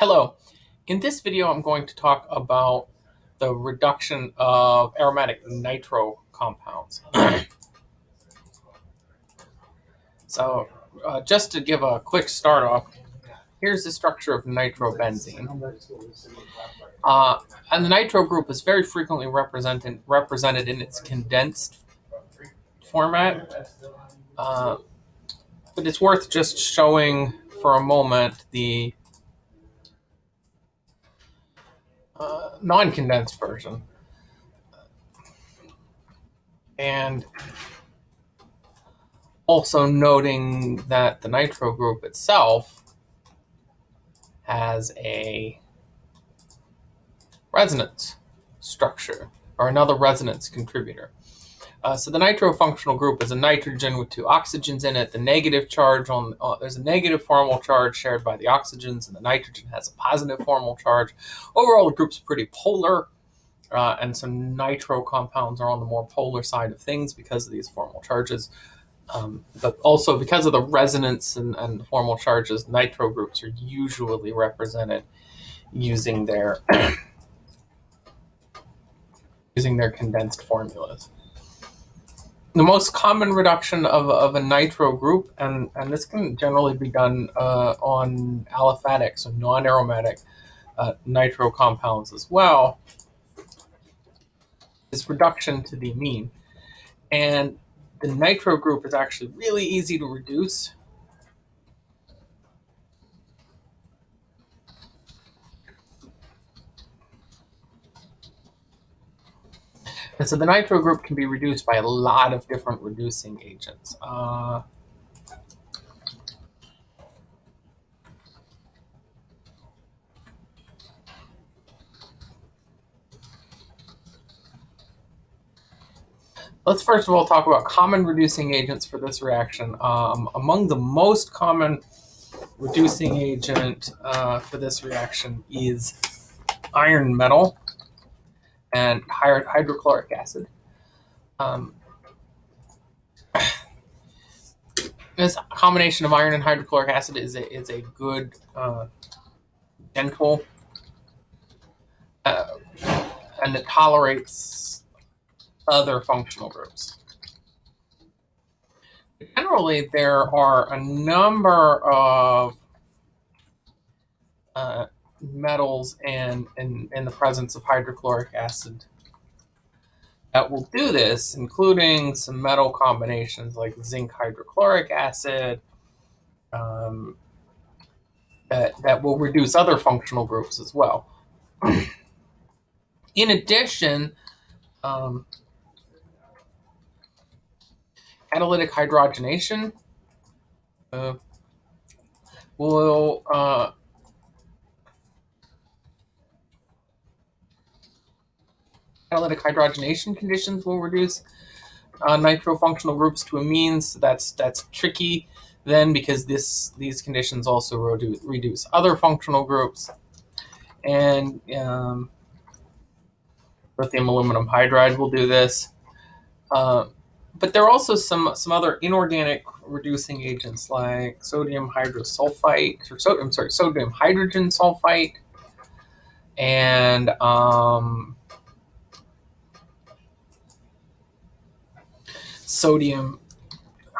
Hello. In this video, I'm going to talk about the reduction of aromatic nitro compounds. so uh, just to give a quick start off, here's the structure of nitrobenzene. Uh, and the nitro group is very frequently represented, represented in its condensed format. Uh, but it's worth just showing for a moment the uh, non-condensed version. And also noting that the nitro group itself has a resonance structure or another resonance contributor. Uh, so the nitro-functional group is a nitrogen with two oxygens in it. The negative charge on uh, there's a negative formal charge shared by the oxygens, and the nitrogen has a positive formal charge. Overall, the group's pretty polar, uh, and some nitro compounds are on the more polar side of things because of these formal charges. Um, but also because of the resonance and, and the formal charges, nitro groups are usually represented using their using their condensed formulas the most common reduction of, of a nitro group, and, and this can generally be done uh, on aliphatic, so non-aromatic uh, nitro compounds as well, is reduction to the amine. And the nitro group is actually really easy to reduce And so the nitro group can be reduced by a lot of different reducing agents. Uh, let's first of all talk about common reducing agents for this reaction. Um, among the most common reducing agent uh, for this reaction is iron metal and hydrochloric acid. Um, this combination of iron and hydrochloric acid is a, is a good, uh, gentle, uh, and it tolerates other functional groups. Generally, there are a number of uh, metals and in, in the presence of hydrochloric acid that will do this, including some metal combinations like zinc hydrochloric acid, um, that, that will reduce other functional groups as well. in addition, um, catalytic hydrogenation uh, will uh, catalytic hydrogenation conditions will reduce uh, nitrofunctional groups to amines. That's that's tricky then because this these conditions also reduce, reduce other functional groups. And um, lithium aluminum hydride will do this. Uh, but there are also some some other inorganic reducing agents like sodium hydrosulfite or so, I'm sorry, sodium hydrogen sulfite and um, sodium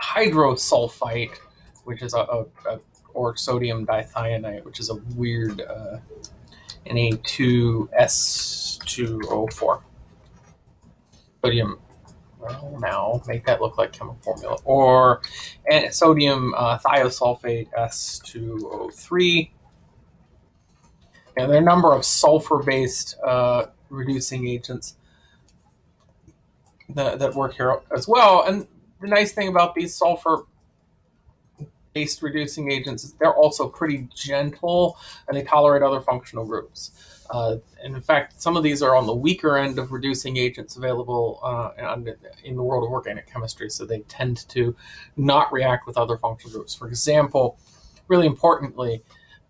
hydrosulfite, which is a, a, a or sodium dithionite, which is a weird uh, Na2S2O4. Sodium, well, now make that look like chemical formula. Or sodium uh, thiosulfate S2O3. And there are a number of sulfur-based uh, reducing agents that, that work here as well. And the nice thing about these sulfur based reducing agents is they're also pretty gentle and they tolerate other functional groups. Uh, and in fact, some of these are on the weaker end of reducing agents available uh, in the world of organic chemistry, so they tend to not react with other functional groups. For example, really importantly,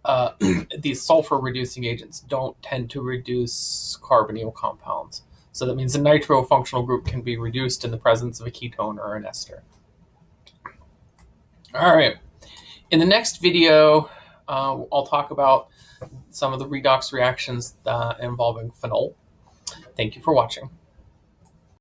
uh, these sulfur reducing agents don't tend to reduce carbonyl compounds. So that means the nitro functional group can be reduced in the presence of a ketone or an ester. All right. In the next video, uh, I'll talk about some of the redox reactions uh, involving phenol. Thank you for watching.